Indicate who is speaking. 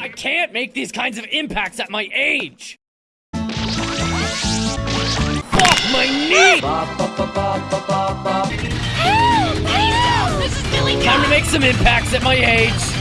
Speaker 1: I can't make these kinds of impacts at my age! Fuck my knee! Time to make some impacts at my age!